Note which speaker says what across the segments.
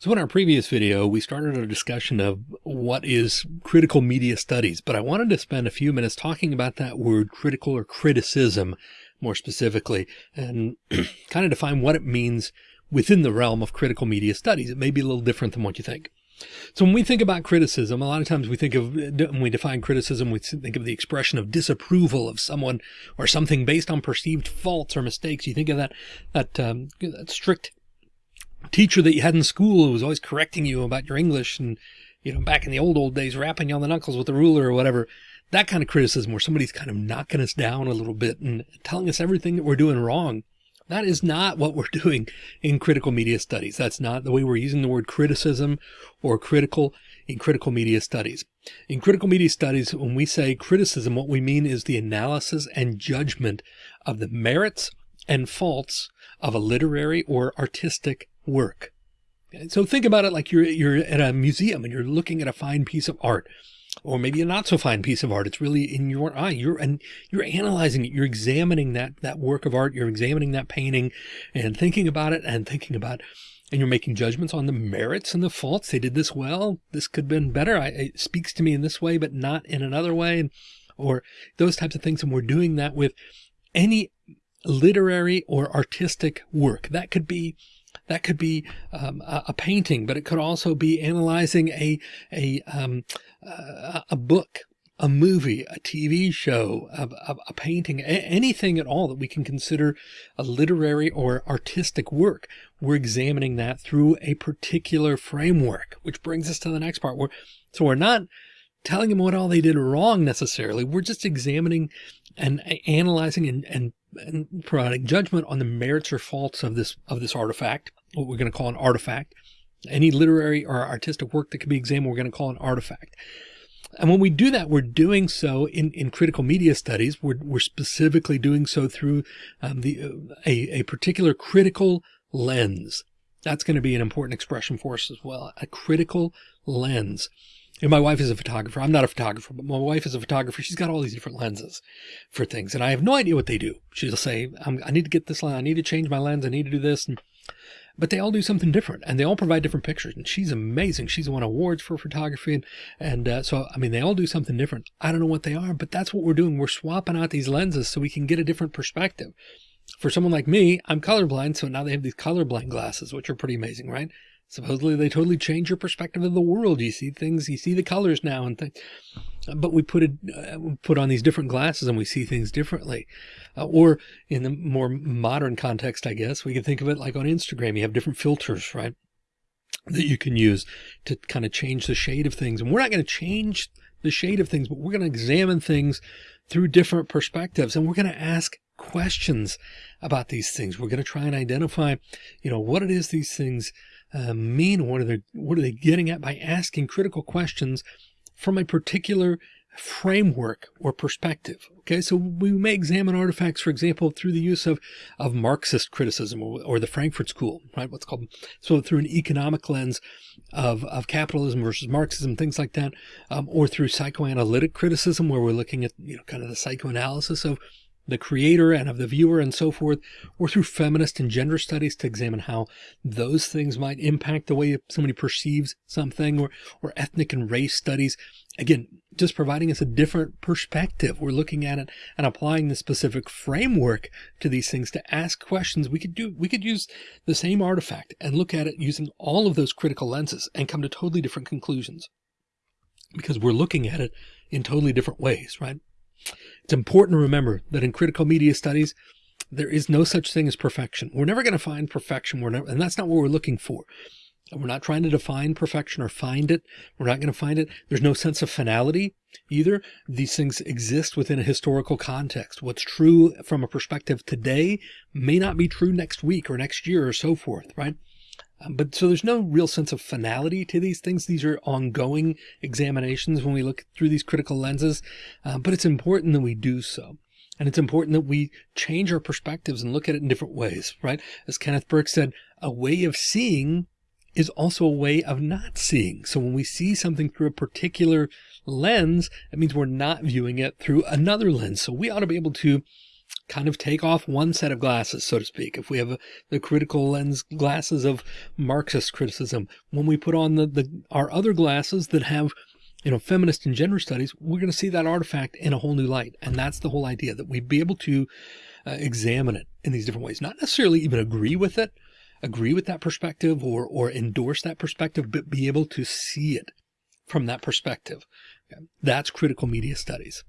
Speaker 1: So in our previous video, we started a discussion of what is critical media studies, but I wanted to spend a few minutes talking about that word critical or criticism more specifically and kind of define what it means within the realm of critical media studies. It may be a little different than what you think. So when we think about criticism, a lot of times we think of, when we define criticism, we think of the expression of disapproval of someone or something based on perceived faults or mistakes. You think of that, that, um, that strict teacher that you had in school who was always correcting you about your English and, you know, back in the old, old days, rapping you on the knuckles with a ruler or whatever, that kind of criticism where somebody's kind of knocking us down a little bit and telling us everything that we're doing wrong. That is not what we're doing in critical media studies. That's not the way we're using the word criticism or critical in critical media studies. In critical media studies, when we say criticism, what we mean is the analysis and judgment of the merits and faults of a literary or artistic work. So think about it like you're, you're at a museum and you're looking at a fine piece of art or maybe a not so fine piece of art. It's really in your eye. You're and you're analyzing it. You're examining that that work of art. You're examining that painting and thinking about it and thinking about, and you're making judgments on the merits and the faults. They did this well. This could have been better. I, it speaks to me in this way, but not in another way, and or those types of things. And we're doing that with any literary or artistic work. That could be that could be um, a, a, painting, but it could also be analyzing a a um, a, a book, a movie, a TV show, a, a, painting, anything at all that we can consider a literary or artistic work. We're examining that through a particular framework, which brings us to the next part. Where so we're not telling them what all they did wrong necessarily. We're just examining and analyzing and, and and providing judgment on the merits or faults of this of this artifact, what we're going to call an artifact. Any literary or artistic work that can be examined, we're going to call an artifact. And when we do that, we're doing so in, in critical media studies. We're, we're specifically doing so through um, the uh, a, a particular critical lens. That's going to be an important expression for us as well. A critical lens. And my wife is a photographer. I'm not a photographer, but my wife is a photographer. She's got all these different lenses for things. And I have no idea what they do. She'll say, i need to get this lens. I need to change my lens. I need to do this. And, but they all do something different and they all provide different pictures. And she's amazing. She's won awards for photography. And, and uh, so, I mean, they all do something different. I don't know what they are, but that's what we're doing. We're swapping out these lenses so we can get a different perspective. For someone like me, I'm colorblind. So now they have these colorblind glasses, which are pretty amazing, right? Supposedly they totally change your perspective of the world. You see things, you see the colors now and things, but we put it, uh, put on these different glasses and we see things differently. Uh, or in the more modern context, I guess we can think of it like on Instagram, you have different filters, right? That you can use to kind of change the shade of things. And we're not going to change the shade of things, but we're going to examine things through different perspectives and we're going to ask questions about these things. We're going to try and identify, you know, what it is these things uh, mean? What are they, what are they getting at by asking critical questions from a particular framework or perspective. Okay, so we may examine artifacts, for example, through the use of, of Marxist criticism or, or the Frankfurt School, right? What's called, so through an economic lens of, of capitalism versus Marxism, things like that, um, or through psychoanalytic criticism, where we're looking at, you know, kind of the psychoanalysis of the creator and of the viewer and so forth, or through feminist and gender studies to examine how those things might impact the way somebody perceives something or, or ethnic and race studies. Again, just providing us a different perspective. We're looking at it and applying the specific framework to these things to ask questions. We could do, we could use the same artifact and look at it using all of those critical lenses and come to totally different conclusions because we're looking at it in totally different ways, right? It's important to remember that in critical media studies, there is no such thing as perfection. We're never going to find perfection. We're never, and that's not what we're looking for. We're not trying to define perfection or find it. We're not going to find it. There's no sense of finality either. These things exist within a historical context. What's true from a perspective today may not be true next week or next year or so forth, right? Um, but so there's no real sense of finality to these things. These are ongoing examinations when we look through these critical lenses, uh, but it's important that we do so. And it's important that we change our perspectives and look at it in different ways, right? As Kenneth Burke said, a way of seeing is also a way of not seeing. So when we see something through a particular lens, it means we're not viewing it through another lens. So we ought to be able to kind of take off one set of glasses, so to speak. If we have the critical lens glasses of Marxist criticism, when we put on the, the our other glasses that have you know, feminist and gender studies, we're going to see that artifact in a whole new light. And that's the whole idea that we'd be able to uh, examine it in these different ways, not necessarily even agree with it, agree with that perspective or, or endorse that perspective, but be able to see it from that perspective. Okay. That's critical media studies.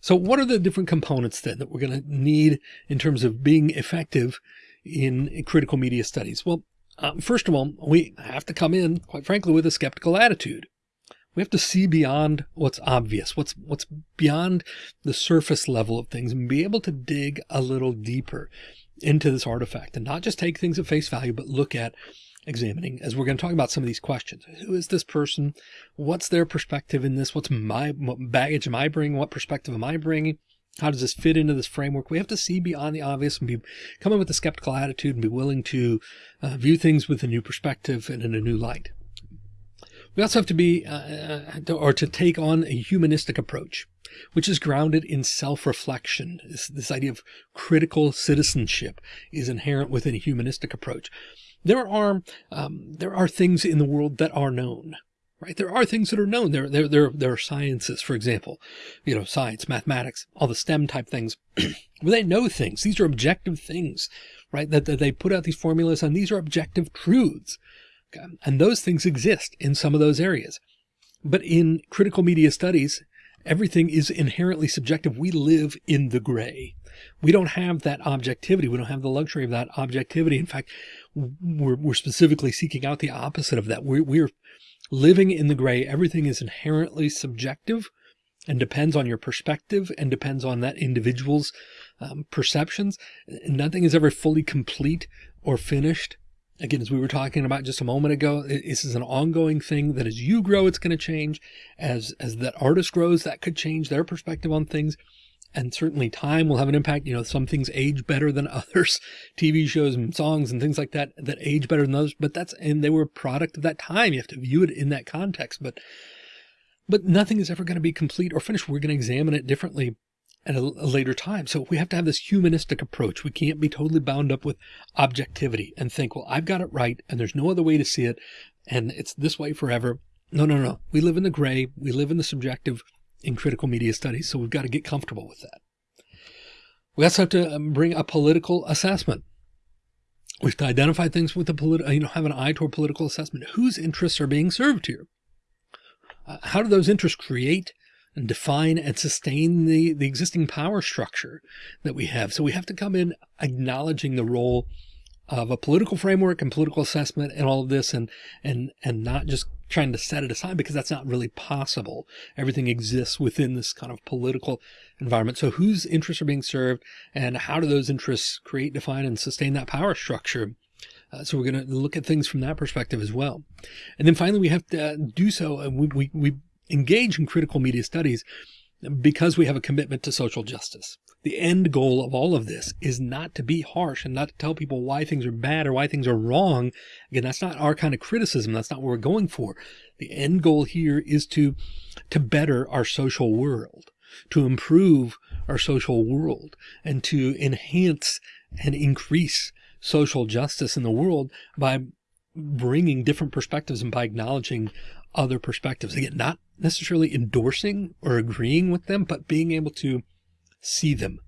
Speaker 1: So what are the different components then that we're going to need in terms of being effective in critical media studies? Well, um, first of all, we have to come in, quite frankly, with a skeptical attitude. We have to see beyond what's obvious, what's what's beyond the surface level of things and be able to dig a little deeper into this artifact and not just take things at face value, but look at examining as we're going to talk about some of these questions. Who is this person? What's their perspective in this? What's my what baggage am I bringing? What perspective am I bringing? How does this fit into this framework? We have to see beyond the obvious and be come in with a skeptical attitude and be willing to uh, view things with a new perspective and in a new light. We also have to be, uh, uh or to take on a humanistic approach, which is grounded in self-reflection. This, this idea of critical citizenship is inherent within a humanistic approach. There are, um, there are things in the world that are known right? There are things that are known. There, there, there, there are sciences, for example, you know, science, mathematics, all the STEM type things where they know things. These are objective things, right? That, that they put out these formulas and these are objective truths. Okay? And those things exist in some of those areas. But in critical media studies, everything is inherently subjective. We live in the gray. We don't have that objectivity. We don't have the luxury of that objectivity. In fact, we're, we're specifically seeking out the opposite of that. We're, we're living in the gray. Everything is inherently subjective and depends on your perspective and depends on that individual's um, perceptions. Nothing is ever fully complete or finished Again, as we were talking about just a moment ago, this is an ongoing thing that as you grow, it's going to change. As, as that artist grows, that could change their perspective on things. And certainly time will have an impact. You know, some things age better than others, TV shows and songs and things like that, that age better than others, but that's, and they were a product of that time. You have to view it in that context, but, but nothing is ever going to be complete or finished. We're going to examine it differently at a, later time. So we have to have this humanistic approach. We can't be totally bound up with objectivity and think, well, I've got it right and there's no other way to see it. And it's this way forever. No, no, no. We live in the gray. We live in the subjective in critical media studies. So we've got to get comfortable with that. We also have to um, bring a political assessment. We have to identify things with a political, you know, have an eye toward political assessment. Whose interests are being served here? Uh, how do those interests create and define and sustain the, the existing power structure that we have. So we have to come in acknowledging the role of a political framework and political assessment and all of this and, and, and not just trying to set it aside because that's not really possible. Everything exists within this kind of political environment. So whose interests are being served and how do those interests create, define and sustain that power structure? Uh, so we're going to look at things from that perspective as well. And then finally, we have to do so. And we, we, we engage in critical media studies because we have a commitment to social justice. The end goal of all of this is not to be harsh and not to tell people why things are bad or why things are wrong. Again, that's not our kind of criticism. That's not what we're going for. The end goal here is to, to better our social world, to improve our social world and to enhance and increase social justice in the world by bringing different perspectives and by acknowledging other perspectives. Again, not necessarily endorsing or agreeing with them, but being able to see them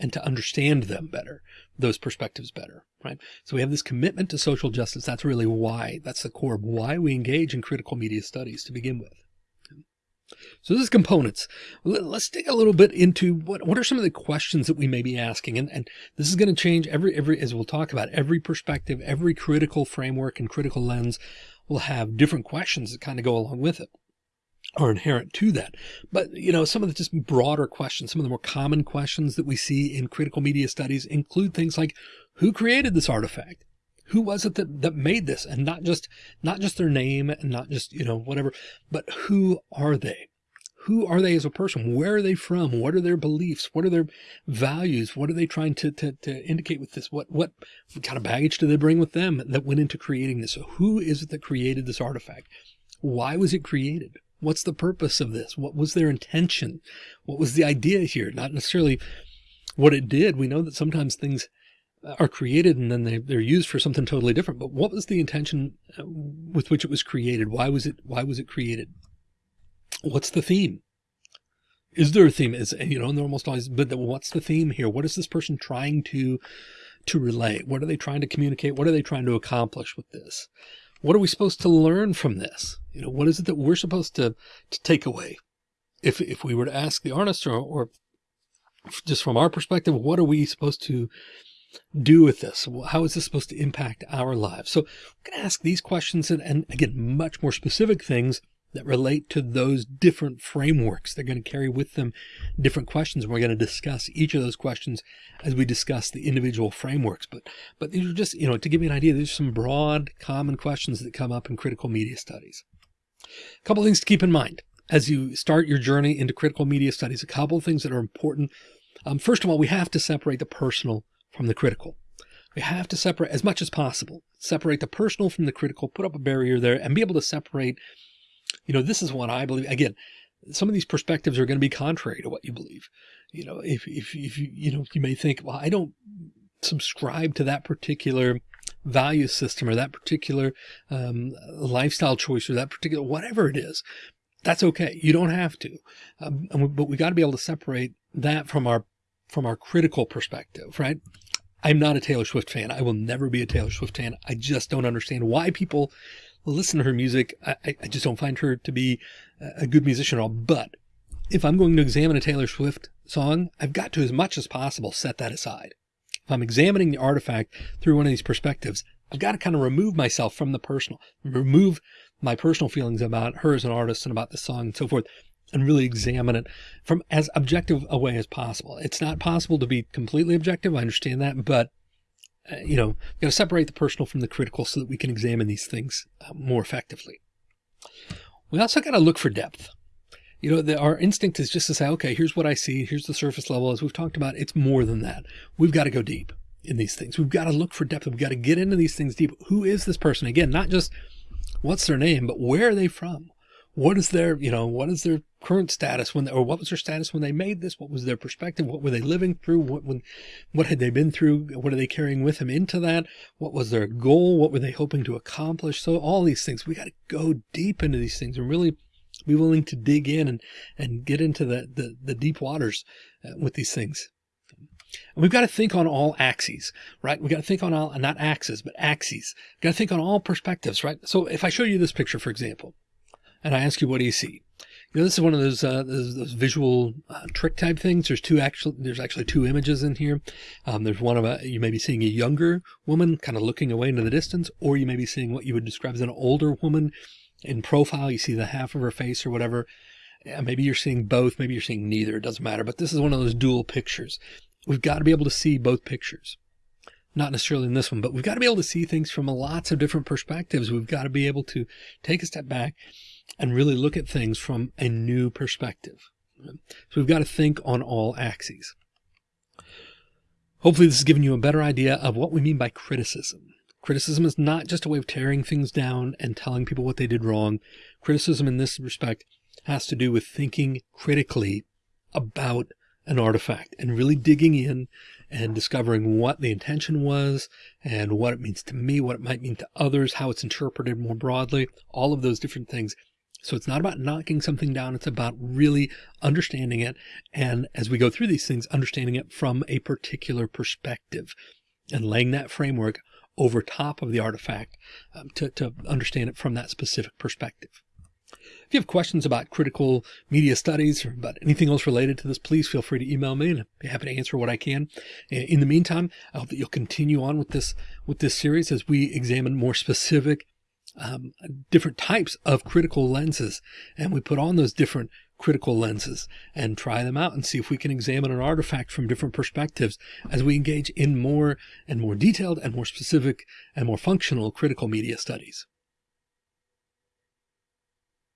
Speaker 1: and to understand them better, those perspectives better, right? So we have this commitment to social justice. That's really why, that's the core of why we engage in critical media studies to begin with. So this is components. Let's dig a little bit into what, what are some of the questions that we may be asking? And, and this is going to change every, every, as we'll talk about every perspective, every critical framework and critical lens will have different questions that kind of go along with it are inherent to that. But, you know, some of the just broader questions, some of the more common questions that we see in critical media studies include things like who created this artifact? Who was it that, that made this? And not just, not just their name and not just, you know, whatever, but who are they? Who are they as a person? Where are they from? What are their beliefs? What are their values? What are they trying to, to, to indicate with this? What, what kind of baggage do they bring with them that went into creating this? So who is it that created this artifact? Why was it created? What's the purpose of this? What was their intention? What was the idea here? Not necessarily what it did. We know that sometimes things are created and then they, they're used for something totally different. But what was the intention uh, with which it was created? Why was it, why was it created? What's the theme? Is there a theme? Is, you know, and they're almost always, but what's the theme here? What is this person trying to, to relay? What are they trying to communicate? What are they trying to accomplish with this? What are we supposed to learn from this? You know, what is it that we're supposed to, to take away? If, if we were to ask the artist or, or just from our perspective, what are we supposed to do with this? How is this supposed to impact our lives? So we're going to ask these questions and, and again, much more specific things that relate to those different frameworks. They're going to carry with them different questions. And we're going to discuss each of those questions as we discuss the individual frameworks. But, but these are just, you know, to give you an idea, there's some broad common questions that come up in critical media studies. A couple things to keep in mind as you start your journey into critical media studies, a couple of things that are important. Um, first of all, we have to separate the personal from the critical. We have to separate as much as possible, separate the personal from the critical, put up a barrier there and be able to separate you know, this is what I believe. Again, some of these perspectives are going to be contrary to what you believe. You know, if, if, if you, you know, you may think, well, I don't subscribe to that particular value system or that particular um, lifestyle choice or that particular, whatever it is, that's okay. You don't have to. Um, but we got to be able to separate that from our, from our critical perspective, right? I'm not a Taylor Swift fan. I will never be a Taylor Swift fan. I just don't understand why people listen to her music. I, I just don't find her to be a good musician at all. But if I'm going to examine a Taylor Swift song, I've got to, as much as possible, set that aside. If I'm examining the artifact through one of these perspectives, I've got to kind of remove myself from the personal, remove my personal feelings about her as an artist and about the song and so forth, and really examine it from as objective a way as possible. It's not possible to be completely objective. I understand that, but uh, you know, got to separate the personal from the critical so that we can examine these things uh, more effectively. We also got to look for depth. You know, the, our instinct is just to say, okay, here's what I see. Here's the surface level. As we've talked about, it's more than that. We've got to go deep in these things. We've got to look for depth. We've got to get into these things deep. Who is this person? Again, not just what's their name, but where are they from? What is their, you know, what is their current status when, they, or what was their status when they made this? What was their perspective? What were they living through? What, when, what had they been through? What are they carrying with them into that? What was their goal? What were they hoping to accomplish? So all these things, we got to go deep into these things and really be willing to dig in and, and get into the, the, the deep waters uh, with these things. And we've got to think on all axes, right? We've got to think on all, not axes, but axes. We've got to think on all perspectives, right? So if I show you this picture, for example, and I ask you, what do you see? You know, this is one of those, uh, those, those, visual uh, trick type things. There's two actual, there's actually two images in here. Um, there's one of a, you may be seeing a younger woman kind of looking away into the distance, or you may be seeing what you would describe as an older woman in profile. You see the half of her face or whatever. Yeah, maybe you're seeing both. Maybe you're seeing neither. It doesn't matter. But this is one of those dual pictures. We've got to be able to see both pictures. Not necessarily in this one, but we've got to be able to see things from lots of different perspectives. We've got to be able to take a step back and really look at things from a new perspective. So we've got to think on all axes. Hopefully this has given you a better idea of what we mean by criticism. Criticism is not just a way of tearing things down and telling people what they did wrong. Criticism in this respect has to do with thinking critically about an artifact and really digging in and discovering what the intention was and what it means to me, what it might mean to others, how it's interpreted more broadly, all of those different things so it's not about knocking something down. It's about really understanding it. And as we go through these things, understanding it from a particular perspective and laying that framework over top of the artifact um, to, to understand it from that specific perspective. If you have questions about critical media studies or about anything else related to this, please feel free to email me and I'd be happy to answer what I can. In the meantime, I hope that you'll continue on with this, with this series as we examine more specific um, different types of critical lenses and we put on those different critical lenses and try them out and see if we can examine an artifact from different perspectives as we engage in more and more detailed and more specific and more functional critical media studies.